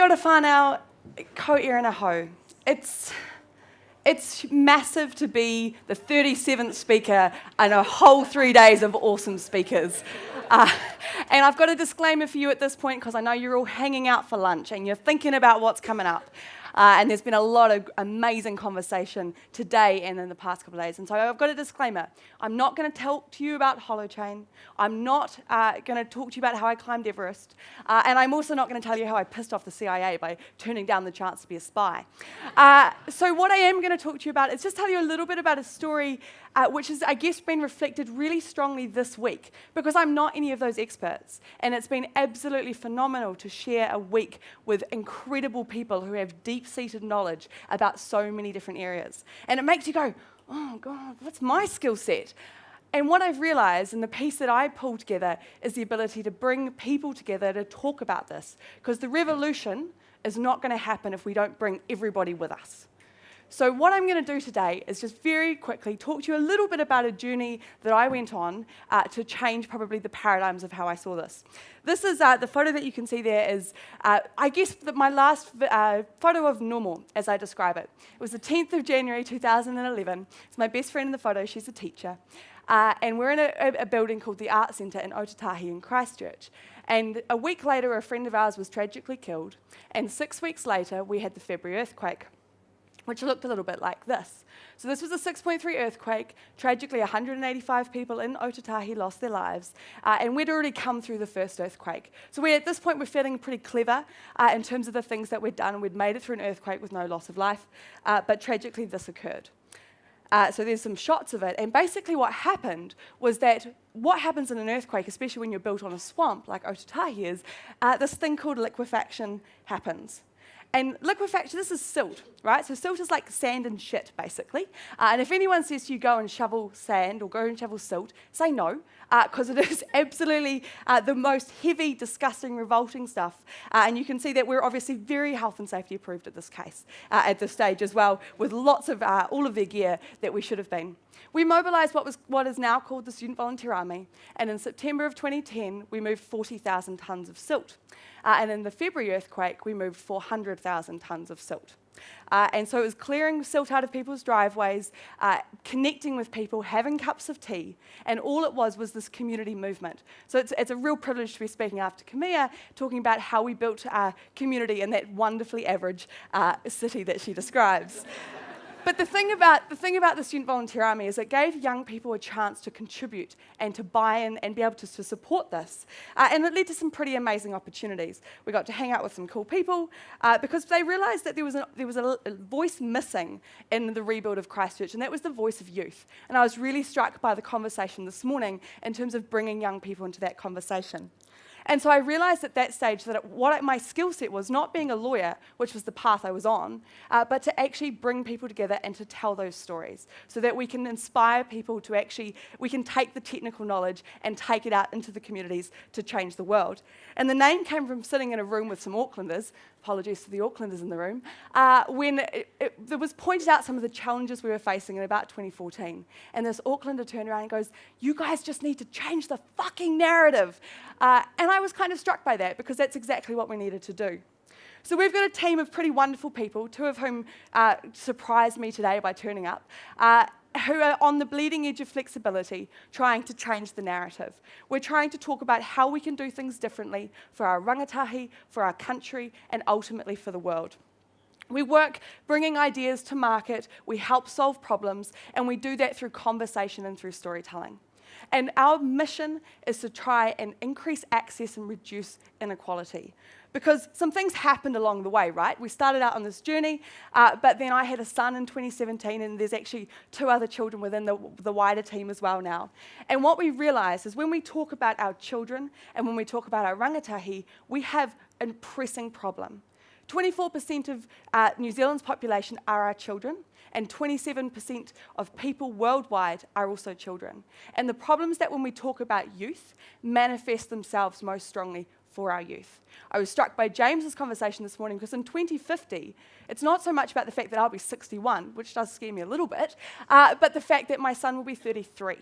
Kia ora whānau, ko irina ho. It's, it's massive to be the 37th speaker and a whole three days of awesome speakers. Uh, and I've got a disclaimer for you at this point because I know you're all hanging out for lunch and you're thinking about what's coming up. Uh, and there's been a lot of amazing conversation today and in the past couple of days. And so I've got a disclaimer. I'm not going to talk to you about Holochain. I'm not uh, going to talk to you about how I climbed Everest. Uh, and I'm also not going to tell you how I pissed off the CIA by turning down the chance to be a spy. Uh, so what I am going to talk to you about is just tell you a little bit about a story uh, which has, I guess, been reflected really strongly this week because I'm not any of those experts. And it's been absolutely phenomenal to share a week with incredible people who have deep deep-seated knowledge about so many different areas. And it makes you go, oh God, what's my skill set? And what I've realized, and the piece that I pull together, is the ability to bring people together to talk about this. Because the revolution is not going to happen if we don't bring everybody with us. So what I'm going to do today is just very quickly talk to you a little bit about a journey that I went on uh, to change probably the paradigms of how I saw this. This is uh, the photo that you can see there is, uh, I guess, my last uh, photo of normal, as I describe it. It was the 10th of January 2011. It's my best friend in the photo. She's a teacher. Uh, and we're in a, a, building called the Art Centre in Ōtautahi in Christchurch. And a week later, a friend of ours was tragically killed. And six weeks later, we had the February earthquake which looked a little bit like this. So this was a 6.3 earthquake. Tragically, 185 people in Ōtautahi lost their lives, uh, and we'd already come through the first earthquake. So we, at this point, we're feeling pretty clever uh, in terms of the things that we'd done. We'd made it through an earthquake with no loss of life, uh, but tragically, this occurred. Uh, so there's some shots of it. And basically what happened was that what happens in an earthquake, especially when you're built on a swamp like Ōtautahi is, uh, this thing called liquefaction happens. And liquefaction, this is silt, right? So silt is like sand and shit, basically. Uh, and if anyone says to you, go and shovel sand or go and shovel silt, say no, because uh, it is absolutely uh, the most heavy, disgusting, revolting stuff. Uh, and you can see that we're obviously very health and safety approved at this case, uh, at this stage as well, with lots of uh, all of their gear that we should have been. We mobilised what, was, what is now called the Student Volunteer Army, and in September of 2010, we moved 40,000 tonnes of silt. And in the February earthquake, we moved 400,000 tonnes of silt. Uh, and so it was clearing silt out of people's driveways, uh, connecting with people, having cups of tea, and all it was was this community movement. So it's, it's a real privilege to be speaking after Camilla, talking about how we built our community in that wonderfully average uh, city that she describes. But the thing, about, the thing about the Student Volunteer Army is it gave young people a chance to contribute and to buy in and be able to, to support this. Uh, and it led to some pretty amazing opportunities. We got to hang out with some cool people uh, because they realised that there was, a, there was a, a voice missing in the rebuild of Christchurch, and that was the voice of youth. And I was really struck by the conversation this morning in terms of bringing young people into that conversation. And so I realized at that stage that what my skill set was not being a lawyer, which was the path I was on, uh, but to actually bring people together and to tell those stories so that we can inspire people to actually, we can take the technical knowledge and take it out into the communities to change the world. And the name came from sitting in a room with some Aucklanders, apologies to the Aucklanders in the room, uh, when it, it, it was pointed out some of the challenges we were facing in about 2014. And this Aucklander turned around and goes, you guys just need to change the fucking narrative. Uh, and I was kind of struck by that because that's exactly what we needed to do. So we've got a team of pretty wonderful people, two of whom uh, surprised me today by turning up, uh, who are on the bleeding edge of flexibility, trying to change the narrative. We're trying to talk about how we can do things differently for our rangatahi, for our country, and ultimately for the world. We work bringing ideas to market, we help solve problems, and we do that through conversation and through storytelling. And our mission is to try and increase access and reduce inequality. Because some things happened along the way, right? We started out on this journey, uh, but then I had a son in 2017, and there's actually two other children within the, the wider team as well now. And what we realize is when we talk about our children and when we talk about our rangatahi, we have a pressing problem. 24% of uh, New Zealand's population are our children, and 27% of people worldwide are also children. And the problems that when we talk about youth manifest themselves most strongly for our youth. I was struck by James's conversation this morning because in 2050, it's not so much about the fact that I'll be 61, which does scare me a little bit, uh, but the fact that my son will be 33.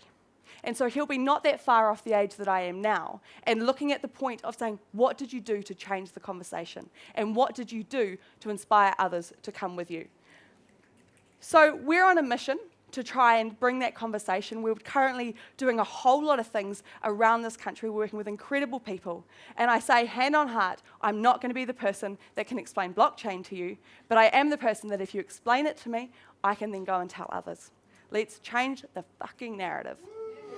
And so he'll be not that far off the age that I am now, and looking at the point of saying, What did you do to change the conversation? And what did you do to inspire others to come with you? So we're on a mission to try and bring that conversation. We're currently doing a whole lot of things around this country, working with incredible people. And I say, hand on heart, I'm not going to be the person that can explain blockchain to you, but I am the person that if you explain it to me, I can then go and tell others. Let's change the fucking narrative.